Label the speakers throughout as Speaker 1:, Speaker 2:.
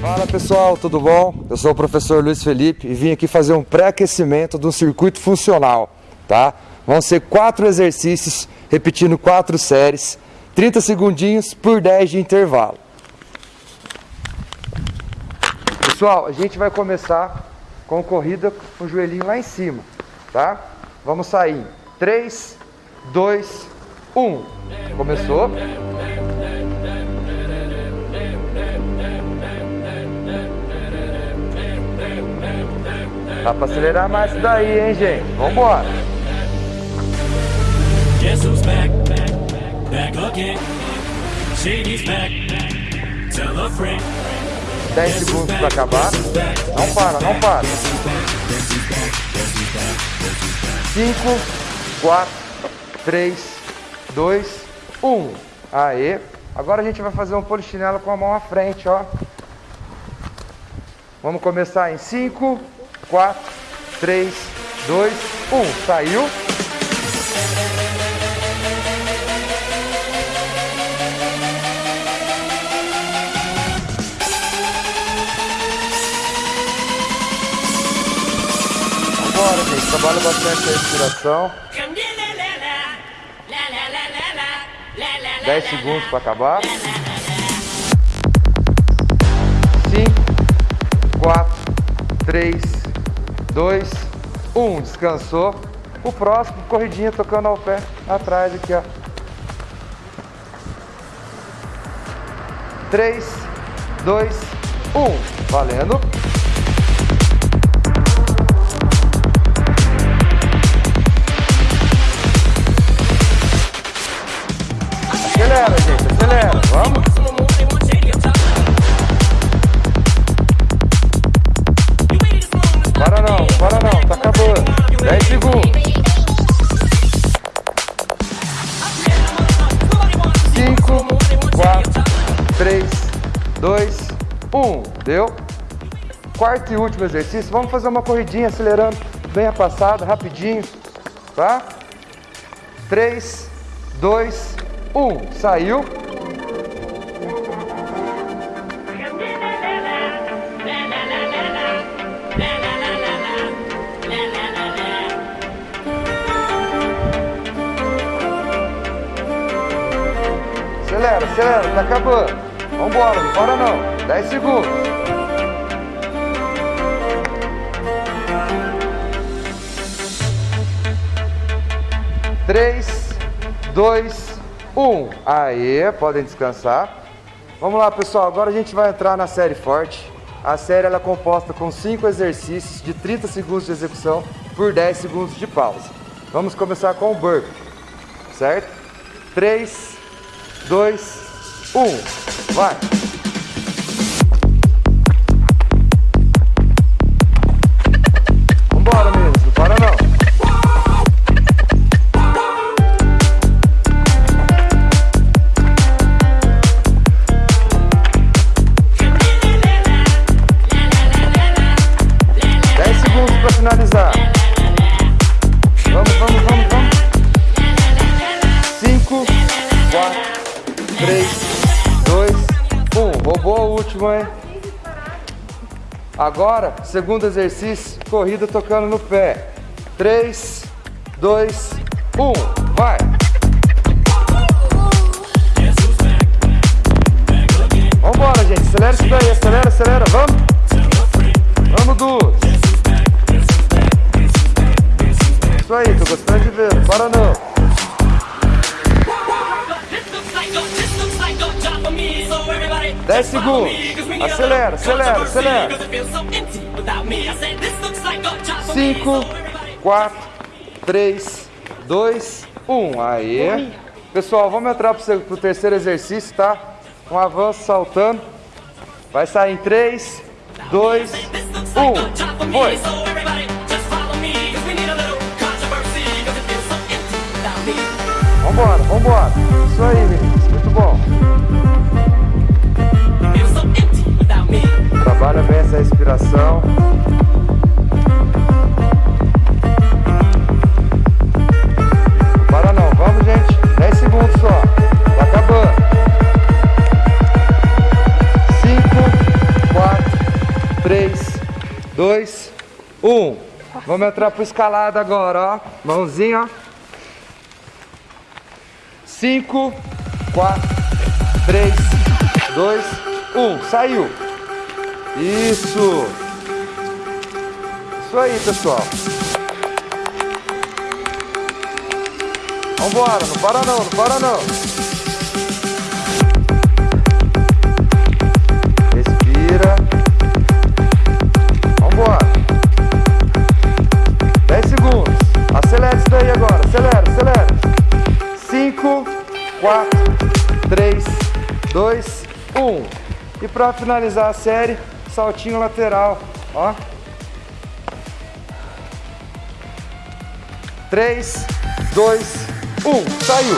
Speaker 1: Fala pessoal, tudo bom? Eu sou o professor Luiz Felipe e vim aqui fazer um pré-aquecimento do circuito funcional, tá? Vão ser quatro exercícios, repetindo quatro séries, 30 segundinhos por 10 de intervalo. Pessoal, a gente vai começar com corrida com o joelhinho lá em cima, tá? Vamos sair. 3, 2, 1. Começou. Dá pra acelerar mais isso daí, hein, gente? Vambora. Guess who's back, back, again. Shady's back, tell a friend. 10 segundos para acabar. Não para, não para. 5, 4, 3, 2, 1. Aê. Agora a gente vai fazer um polichinelo com a mão à frente, ó. Vamos começar em 5, 4, 3, 2, 1. Saiu. Bora, gente. Trabalha bastante a respiração. 10 segundos para acabar. 5, 4, 3, 2, 1. Descansou. O próximo, corridinha tocando ao pé atrás aqui, ó. 3, 2, 1. Valendo. 3, 2, 1. Deu? Quarto e último exercício. Vamos fazer uma corridinha acelerando bem a passada, rapidinho. Tá? 3, 2, 1. Saiu. Acelera, tá acabando. Vambora, não para não. 10 segundos. Três, dois, um. Aê, podem descansar. Vamos lá, pessoal. Agora a gente vai entrar na série forte. A série ela é composta com 5 exercícios de 30 segundos de execução por 10 segundos de pausa. Vamos começar com o burp, certo? 3, 2, 1. Vai! Roubou o último, hein? Agora, segundo exercício, corrida tocando no pé. Três, dois, um. Vai! Vambora, gente. Acelera isso daí. Acelera, acelera. Vamos. Vamos, Du. Isso aí, tô gostando de ver. Para não. Dez segundos. Acelera, acelera, acelera. Cinco, quatro, três, dois, um. Aí. Pessoal, vamos entrar pro, pro terceiro exercício, tá? Um avanço saltando. Vai sair em 3, 2, 1. Foi. Vambora, vambora. Isso aí, meninos. Olha bem essa respiração. Para não, vamos gente. 10 segundos só. Tá acabando. 5, 4, 3, 2, 1. Vamos entrar pro escalada agora, ó. Mãozinha. 5, 4, 3, 2, 1. Saiu. Isso. Isso aí, pessoal. Vambora, não para não, não para não. Respira. Vambora. 10 segundos. Acelera isso daí agora. Acelera, acelera. 5, 4, 3, 2, 1. E para finalizar a série, saltinho lateral, ó. 3, 2, 1. Saiu.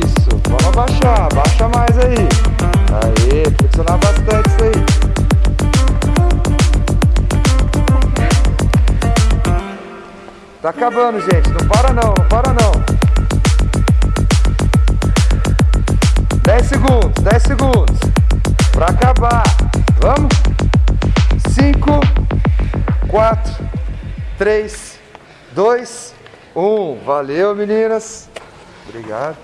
Speaker 1: Isso. Vamos abaixar. Abaixa mais aí. Aê, flexionar bastante isso aí. Tá acabando, gente. Não para não, não para não. 10 segundos, 10 segundos. Pra acabar. Vamos? 5, 4, 3, 2, 1. Valeu, meninas. Obrigado.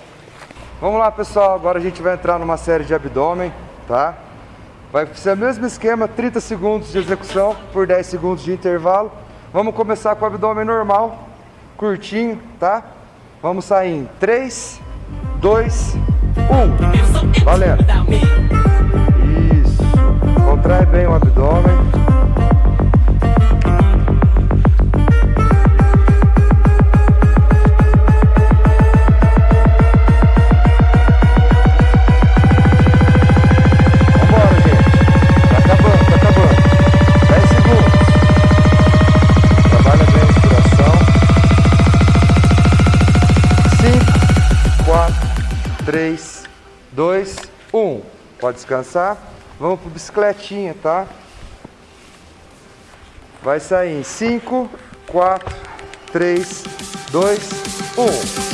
Speaker 1: Vamos lá, pessoal. Agora a gente vai entrar numa série de abdômen, tá? Vai ser o mesmo esquema, 30 segundos de execução por 10 segundos de intervalo. Vamos começar com o abdômen normal, curtinho, tá? Vamos sair em 3, 2, 1. Valendo. Contrai bem o abdômen. Vambora, gente. Acabando, acabando. 10 segundos. Trabalha bem a respiração. 5, 4, 3, 2, 1. Pode descansar. Vamos pro bicicletinha, tá? Vai sair em 5, 4, 3, 2, 1.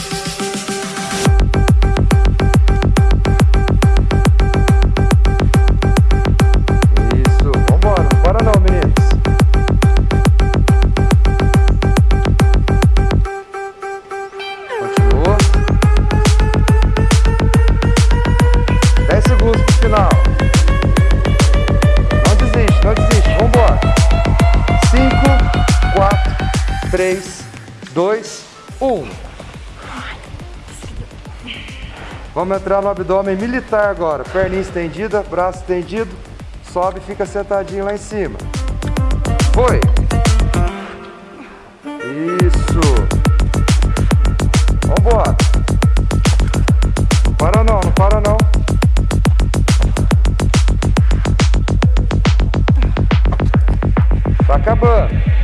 Speaker 1: 3, 2, 1. Vamos entrar no abdômen militar agora. Perninha estendida, braço estendido. Sobe e fica sentadinho lá em cima. Foi. Isso. Vambora. Não para não, não para não. Tá acabando.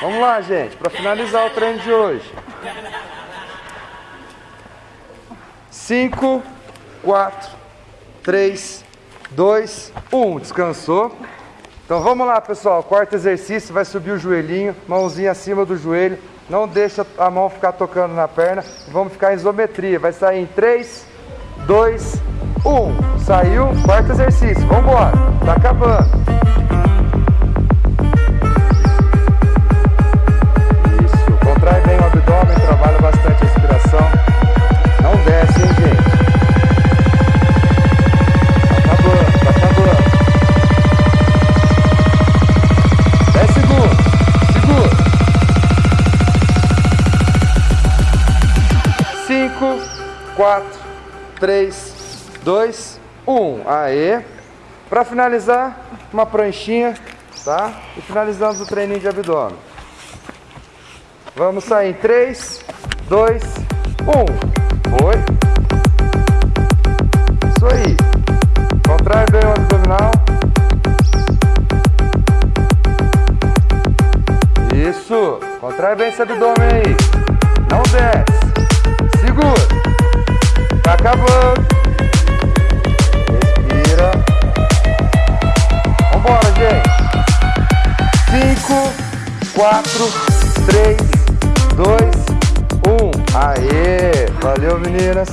Speaker 1: Vamos lá, gente, para finalizar o treino de hoje. 5, 4, 3, 2, 1. Descansou. Então vamos lá, pessoal. Quarto exercício, vai subir o joelhinho, mãozinha acima do joelho. Não deixa a mão ficar tocando na perna. Vamos ficar em isometria. Vai sair em 3, 2, 1. Saiu. Quarto exercício. Vamos embora. Tá acabando. 3, 2, 1. Aê. Para finalizar, uma pranchinha, tá? E finalizamos o treininho de abdômen. Vamos sair em 3, 2, 1. Foi. Isso aí. Contrai bem o abdominal. Isso. Contrai bem esse abdômen aí. Não desce. Segura. Tá acabando. Respira. Vambora, gente. 5, 4, 3, 2, 1. Aê! Valeu, meninas.